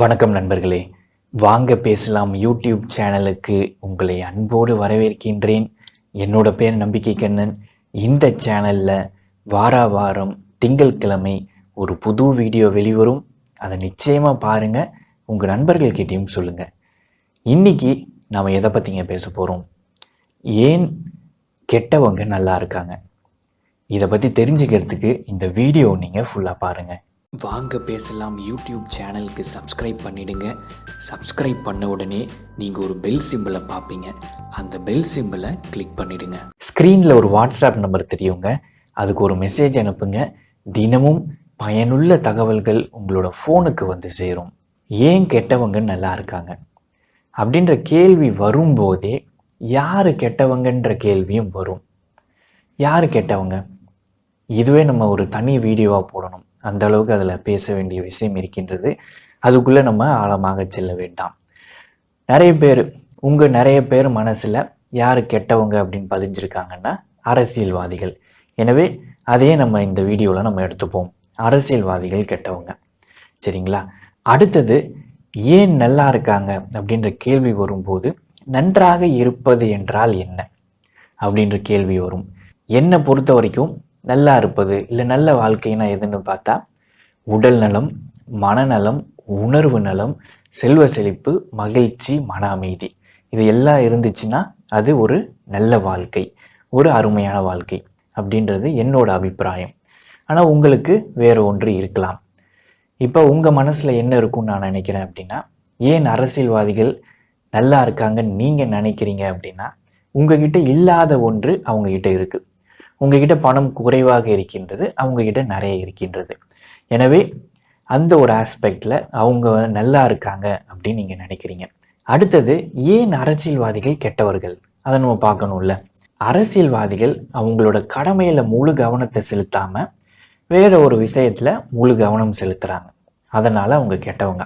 வணக்கம் நண்பர்களே. வாங்க பேசலாம் யூடியூப் சேனலுக்கு. உங்களை அன்போடு வரவேற்கின்றேன். என்னோட பேர் நம்பிக்கை கண்ணன். இந்த சேனலில் வாரா வாரம் திங்கட்கிழமை ஒரு புது வீடியோ வெளிவரும். அதை நிச்சயமாக பாருங்க. உங்கள் நண்பர்கள்கிட்டையும் சொல்லுங்கள் இன்னைக்கு நாம் எதை பற்றிங்க பேச போகிறோம் ஏன் கெட்டவங்க நல்லா இருக்காங்க? இதை பற்றி தெரிஞ்சுக்கிறதுக்கு இந்த வீடியோ நீங்கள் ஃபுல்லாக பாருங்கள் வாங்க பேசலாம் யூடியூப் சேனலுக்கு சப்ஸ்கிரைப் பண்ணிடுங்க. சப்ஸ்கிரைப் பண்ண உடனே நீங்கள் ஒரு பெல் சிம்பிளை பார்ப்பீங்க அந்த பெல் சிம்பிளை கிளிக் பண்ணிடுங்க. ஸ்க்ரீனில் ஒரு வாட்ஸ்அப் நம்பர் தெரியுங்க. அதுக்கு ஒரு மெசேஜ் அனுப்புங்க. தினமும் பயனுள்ள தகவல்கள் உங்களோட ஃபோனுக்கு வந்து சேரும். ஏன் கெட்டவங்க நல்லா இருக்காங்க? அப்படின்ற கேள்வி வரும்போதே யார் கெட்டவங்கன்ற கேள்வியும் வரும். யார் கெட்டவங்க? இதுவே நம்ம ஒரு தனி வீடியோவாக போடணும். அந்த அளவுக்கு அதில் பேச வேண்டிய விஷயம் இருக்கின்றது. அதுக்குள்ளே நம்ம ஆழமாக செல்ல வேண்டாம். நிறைய பேர் உங்கள் நிறைய பேர் மனசில் யார் கெட்டவங்க அப்படின்னு பதிஞ்சிருக்காங்கன்னா அரசியல்வாதிகள். எனவே அதே நம்ம இந்த வீடியோவில் நம்ம எடுத்துப்போம். அரசியல்வாதிகள் கெட்டவங்க. சரிங்களா? அடுத்தது ஏன் நல்லா இருக்காங்க அப்படின்ற கேள்வி வரும்போது நன்றாக இருப்பது என்றால் என்ன? அப்படின்ற கேள்வி வரும். என்னை பொறுத்த வரைக்கும் நல்லா இருப்பது இல்லை நல்ல வாழ்க்கைனா எதுன்னு பார்த்தா உடல் நலம் மனநலம் உணர்வு நலம் செல்வ செழிப்பு மகிழ்ச்சி மன அமைதி. இது எல்லாம் இருந்துச்சுன்னா அது ஒரு நல்ல வாழ்க்கை ஒரு அருமையான வாழ்க்கை அப்படின்றது என்னோட அபிப்பிராயம். ஆனால் உங்களுக்கு வேற ஒன்று இருக்கலாம். இப்போ உங்கள் மனசில் என்ன இருக்கும்னு நான் நினைக்கிறேன் அப்படின்னா ஏன் அரசியல்வாதிகள் நல்லா இருக்காங்கன்னு நீங்கள் நினைக்கிறீங்க அப்படின்னா உங்ககிட்ட இல்லாத ஒன்று அவங்ககிட்ட இருக்கு. உங்ககிட்ட பணம் குறைவாக இருக்கின்றது அவங்ககிட்ட நிறைய இருக்கின்றது. எனவே அந்த ஒரு ஆஸ்பெக்ட்ல அவங்க நல்லா இருக்காங்க அப்படின்னு நீங்க நினைக்கிறீங்க. அடுத்தது ஏன் அரசியல்வாதிகள் கெட்டவர்கள்? அதை நம்ம பார்க்கணும்ல. அரசியல்வாதிகள் அவங்களோட கடமையில முழு கவனத்தை செலுத்தாம வேற ஒரு விஷயத்துல முழு கவனம் செலுத்துறாங்க. அதனால அவங்க கெட்டவங்க.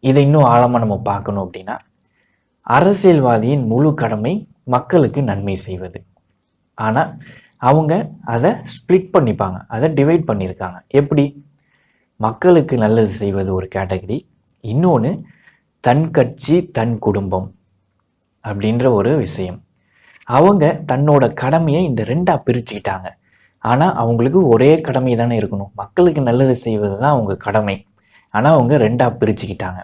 இதை இன்னும் ஆழமாக நம்ம பார்க்கணும் அப்படின்னா அரசியல்வாதியின் முழு கடமை மக்களுக்கு நன்மை செய்வது. ஆனால் அவங்க அதை ஸ்ப்ளிட் பண்ணிப்பாங்க. அதை டிவைட் பண்ணியிருக்காங்க. எப்படி? மக்களுக்கு நல்லது செய்வது ஒரு கேட்டகரி இன்னொன்று தன் கட்சி தன் குடும்பம் அப்படின்ற ஒரு விஷயம். அவங்க தன்னோட கடமையை இந்த ரெண்டாக பிரிச்சுக்கிட்டாங்க. ஆனால் அவங்களுக்கு ஒரே கடமை தானே இருக்கணும். மக்களுக்கு நல்லது செய்வது தான் அவங்க கடமை. ஆனால் அவங்க ரெண்டாக பிரிச்சுக்கிட்டாங்க.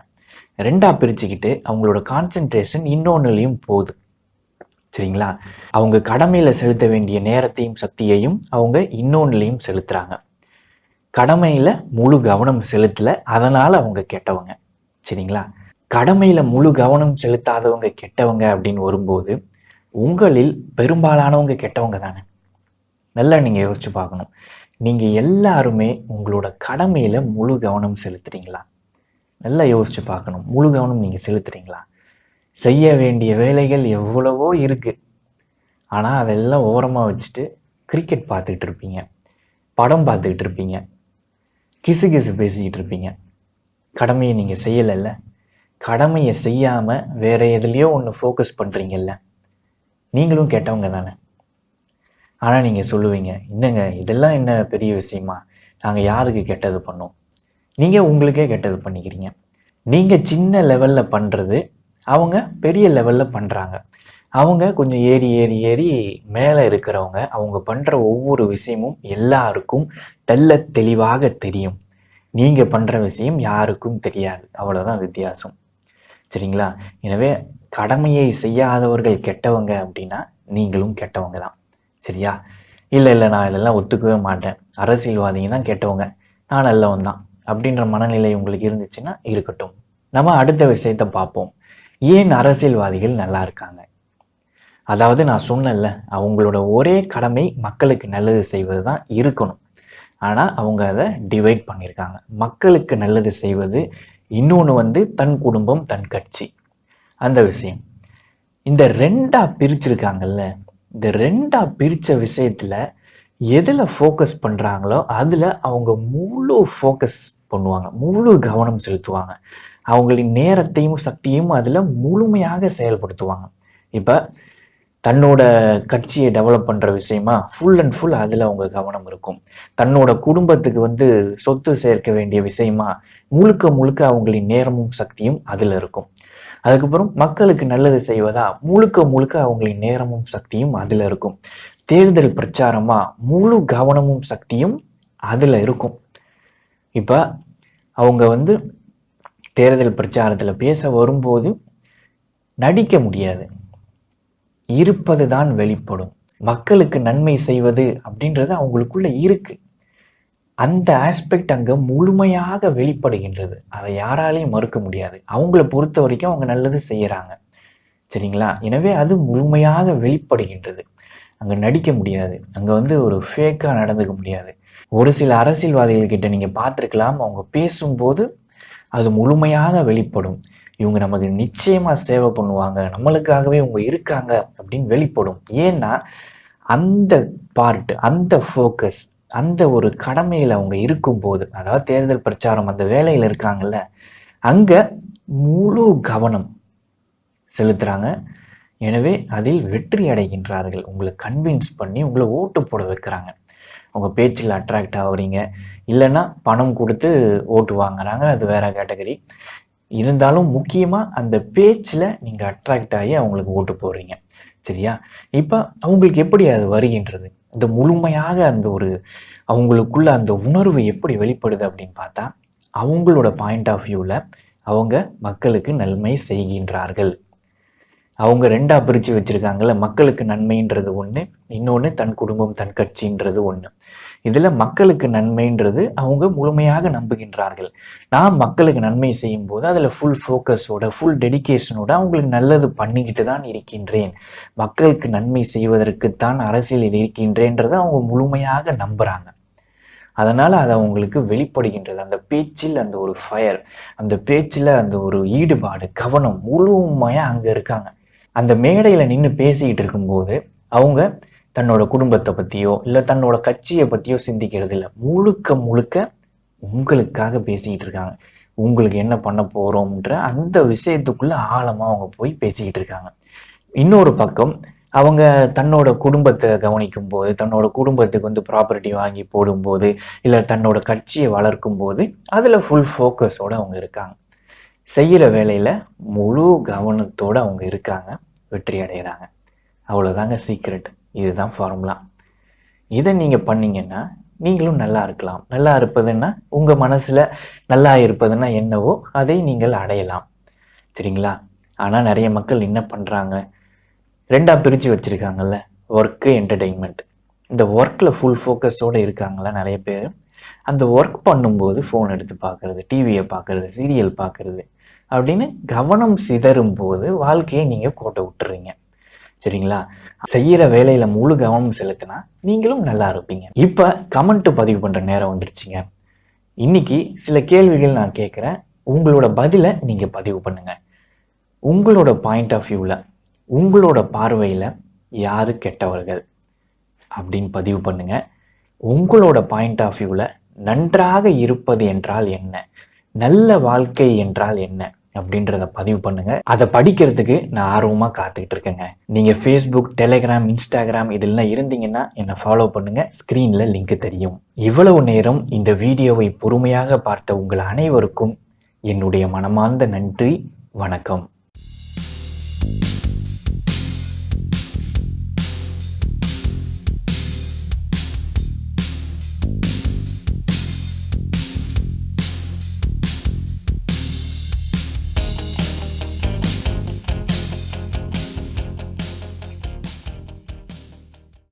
ரெண்டாக பிரிச்சுக்கிட்டு அவங்களோட கான்சென்ட்ரேஷன் இன்னொன்றுலேயும் போகுது. சரிங்களா? அவங்க கடமையில செலுத்த வேண்டிய நேரத்தையும் சக்தியையும் அவங்க இன்னொன்னுலையும் செலுத்துறாங்க. கடமையில முழு கவனம் செலுத்தல அதனால அவங்க கெட்டவங்க. சரிங்களா? கடமையில முழு கவனம் செலுத்தாதவங்க கெட்டவங்க அப்படின்னு வரும்போது உங்களில் பெரும்பாலானவங்க கெட்டவங்க தானே? நல்லா நீங்க யோசிச்சு பார்க்கணும். நீங்க எல்லாருமே உங்களோட கடமையில முழு கவனம் செலுத்துறீங்களா? நல்லா யோசிச்சு பார்க்கணும். முழு கவனம் நீங்க செலுத்துறீங்களா? செய்ய வேண்டிய வேலைகள் எவ்வளவோ இருக்குது ஆனால் அதெல்லாம் ஓரமாக வச்சுட்டு கிரிக்கெட் பார்த்துக்கிட்டு இருப்பீங்க. படம் பார்த்துக்கிட்டு இருப்பீங்க. கிசு கிசு பேசிக்கிட்டு இருப்பீங்க. கடமையை நீங்கள் செய்யலைல்ல. கடமையை செய்யாமல் வேறு எதுலேயோ ஒன்று ஃபோக்கஸ் பண்ணுறீங்கல்ல நீங்களும் கேட்டவங்க தானே. ஆனால் நீங்கள் சொல்லுவீங்க என்னங்க இதெல்லாம் என்ன பெரிய விஷயமா? நாங்கள் யாருக்கு கெட்டது பண்ணோம்? நீங்கள் உங்களுக்கே கெட்டது பண்ணிக்கிறீங்க. நீங்கள் சின்ன லெவலில் பண்ணுறது அவங்க பெரிய லெவல்ல பண்றாங்க. அவங்க கொஞ்சம் ஏறி ஏறி ஏறி மேலே இருக்கிறவங்க அவங்க பண்ற ஒவ்வொரு விஷயமும் எல்லாருக்கும் தெல்ல தெளிவாக தெரியும். நீங்க பண்ற விஷயம் யாருக்கும் தெரியாது. அவ்வளவுதான் வித்தியாசம். சரிங்களா? எனவே கடமையை செய்யாதவர்கள் கெட்டவங்க அப்படின்னா நீங்களும் கெட்டவங்க தான். சரியா? இல்லை இல்லை நான் இதெல்லாம் ஒத்துக்கவே மாட்டேன். அரசியல்வாதிங்க தான் கெட்டவங்க. நான் நல்லவன் தான். அப்படின்ற மனநிலை உங்களுக்கு இருந்துச்சுன்னா இருக்கட்டும். நம்ம அடுத்த விஷயத்த பார்ப்போம். ஏன் அரசியல்வாதிகள் நல்லா இருக்காங்க? அதாவது நான் சொன்னேன்ல அவங்களோட ஒரே கடமை மக்களுக்கு நல்லது செய்வது தான் இருக்கணும். ஆனால் அவங்க அதை டிவைட் பண்ணியிருக்காங்க. மக்களுக்கு நல்லது செய்வது இன்னொன்று வந்து தன் குடும்பம் தன் கட்சி. அந்த விஷயம். இந்த ரெண்டா பிரிச்சிருக்காங்கல்ல இந்த ரெண்டா பிரித்த விஷயத்தில் எதில் ஃபோக்கஸ் பண்ணுறாங்களோ அதில் அவங்க முழு ஃபோக்கஸ் பண்ணுவாங்க. முழு கவனம் செலுத்துவாங்க. அவங்களின் நேரத்தையும் சக்தியும் அதுல முழுமையாக செயல்படுத்துவாங்க. இப்ப தன்னோட கட்சியை டெவலப் பண்ணுற விஷயமா ஃபுல் அண்ட் ஃபுல் அதில் அவங்க கவனம் இருக்கும். தன்னோட குடும்பத்துக்கு வந்து சொத்து சேர்க்க வேண்டிய விஷயமா முழுக்க முழுக்க அவங்களின் நேரமும் சக்தியும் அதில் இருக்கும். அதுக்கப்புறம் மக்களுக்கு நல்லது செய்வதா முழுக்க முழுக்க அவங்களின் நேரமும் சக்தியும் அதில் இருக்கும். தேர்தல் பிரச்சாரமா முழு கவனமும் சக்தியும் அதில் இருக்கும். இப்போ அவங்க வந்து தேர்தல் பிரச்சாரத்தில் பேச வரும்போது நடிக்க முடியாது. இருப்பது தான் வெளிப்படும். மக்களுக்கு நன்மை செய்வது அப்படின்றது அவங்களுக்குள்ள இருக்கு. அந்த ஆஸ்பெக்ட் அங்க முழுமையாக வெளிப்படுகின்றது. அதை யாராலையும் மறுக்க முடியாது. அவங்கள பொறுத்த வரைக்கும் அவங்க நல்லது செய்யறாங்க. சரிங்களா? எனவே அது முழுமையாக வெளிப்படுகின்றது. அங்க நடிக்க முடியாது. அங்க வந்து ஒரு ஃபேக்கா நடந்துக்க முடியாது. ஒரு சில அரசியல்வாதிகள் கிட்ட நீங்க பார்த்துருக்கலாம் அவங்க பேசும்போது அது முழுமையாக வெளிப்படும். இவங்க நமக்கு நிச்சயமா சேவை பண்ணுவாங்க நம்மளுக்காகவே இவங்க இருக்காங்க அப்படின்னு வெளிப்படும். ஏன்னா அந்த பார்ட் அந்த ஃபோக்கஸ் அந்த ஒரு கடமையில் அவங்க இருக்கும்போது அதாவது தேர்தல் பிரச்சாரம் அந்த வேலையில் இருக்காங்கல்ல அங்கே முழு கவனம் செலுத்துகிறாங்க எனவே அதில் வெற்றி அடைகின்றார்கள். உங்களை கன்வின்ஸ் பண்ணி உங்களை ஓட்டு போட வைக்கிறாங்க. உங்கள் பேச்சில் அட்ராக்ட் ஆகுறீங்க. இல்லைன்னா பணம் கொடுத்து ஓட்டு வாங்குறாங்க அது வேற கேட்டகரி இருந்தாலும் முக்கியமாக அந்த பேச்சில் நீங்கள் அட்ராக்ட் ஆகி அவங்களுக்கு ஓட்டு போடுறீங்க. சரியா? இப்போ அவங்களுக்கு எப்படி அது வருகின்றது? இந்த முழுமையாக அந்த ஒரு அவங்களுக்குள்ள அந்த உணர்வு எப்படி வெளிப்படுது அப்படின்னு பார்த்தா அவங்களோட பாயிண்ட் ஆஃப் வியூவில் அவங்க மக்களுக்கு நன்மை செய்கின்றார்கள். அவங்க ரெண்டாக பிரித்து வச்சுருக்காங்கல்ல மக்களுக்கு நன்மைன்றது ஒன்று இன்னொன்று தன் குடும்பம் தன் கட்சின்றது ஒன்று இதில் மக்களுக்கு நன்மைன்றது அவங்க முழுமையாக நம்புகின்றார்கள். நான் மக்களுக்கு நன்மை செய்யும் போது அதில் ஃபுல் ஃபோக்கஸோட ஃபுல் டெடிக்கேஷனோட அவங்களுக்கு நல்லது பண்ணிக்கிட்டு தான் இருக்கின்றேன். மக்களுக்கு நன்மை செய்வதற்குத்தான் அரசியலில் இருக்கின்றேன்றதை அவங்க முழுமையாக நம்புகிறாங்க அதனால் அது அவங்களுக்கு வெளிப்படுகின்றது. அந்த பேச்சில் அந்த ஒரு ஃபயர் அந்த பேச்சில் அந்த ஒரு ஈடுபாடு கவனம் முழுமையாக அங்கே இருக்காங்க. அந்த மேடையில் நின்று பேசிக்கிட்டு இருக்கும்போது அவங்க தன்னோட குடும்பத்தை பற்றியோ இல்லை தன்னோட கட்சியை பற்றியோ சிந்திக்கிறது இல்லை முழுக்க முழுக்க உங்களுக்காக பேசிக்கிட்டு இருக்காங்க. உங்களுக்கு என்ன பண்ண போறோம்ன்ற அந்த விஷயத்துக்குள்ள ஆழமாக அவங்க போய் பேசிக்கிட்டு இருக்காங்க. இன்னொரு பக்கம் அவங்க தன்னோட குடும்பத்தை கவனிக்கும் போது தன்னோட குடும்பத்துக்கு வந்து ப்ராப்பர்ட்டி வாங்கி போடும்போது இல்லை தன்னோட கட்சியை வளர்க்கும் போது அதில் ஃபுல் ஃபோக்கஸோட அவங்க இருக்காங்க. செய்கிற வேலையில் முழு கவனத்தோடு அவங்க இருக்காங்க. வெற்றி அடைகிறாங்க அவ்வளோதாங்க சீக்ரெட் இதுதான் ஃபார்முலா இதை நீங்கள் பண்ணீங்கன்னா நீங்களும் நல்லா இருக்கலாம். நல்லா இருப்பதுன்னா உங்கள் மனசில் நல்லா இருப்பதுன்னா என்னவோ அதை நீங்கள் அடையலாம். சரிங்களா? ஆனால் நிறைய மக்கள் என்ன பண்ணுறாங்க ரெண்டாக பிரித்து வச்சுருக்காங்கல்ல. ஒர்க்கு என்டர்டெயின்மெண்ட் இந்த ஒர்க்கில் ஃபுல் ஃபோக்கஸோடு இருக்காங்களா நிறைய பேர். அந்த ஒர்க் பண்ணும்போது ஃபோன் எடுத்து பார்க்குறது டிவியை பார்க்கறது சீரியல் பார்க்கறது. அப்படின்னு கவனம் சிதறும் போது வாழ்க்கையை நீங்கள் கோட்டை விட்டுறீங்க. சரிங்களா? செய்யற வேலையில முழு கவனம் செலுத்தினா நீங்களும் நல்லா இருப்பீங்க. இப்ப கமெண்ட் பதிவு பண்ற நேரம் வந்துருச்சுங்க. இன்னைக்கு சில கேள்விகள் நான் கேட்குறேன். உங்களோட பதிலை நீங்க பதிவு பண்ணுங்க. உங்களோட பாயிண்ட் ஆஃப் வியூவில் உங்களோட பார்வையில் யாரு கெட்டவர்கள் அப்படின்னு பதிவு பண்ணுங்க. உங்களோட பாயிண்ட் ஆஃப் வியூவில் நன்றாக இருப்பது என்றால் என்ன? நல்ல வாழ்க்கை என்றால் என்ன? அப்படின்றத பதிவு பண்ணுங்க. அதை படிக்கிறதுக்கு நான் ஆர்வமாக காத்துக்கிட்டு இருக்கேங்க. நீங்க ஃபேஸ்புக் டெலிகிராம் இன்ஸ்டாகிராம் இதெல்லாம் இருந்தீங்கன்னா என்னை ஃபாலோ பண்ணுங்க. ஸ்க்ரீனில் லிங்க் தெரியும். இவ்வளவு நேரம் இந்த வீடியோவை பொறுமையாக பார்த்த உங்கள் அனைவருக்கும் என்னுடைய மனமார்ந்த நன்றி. வணக்கம்.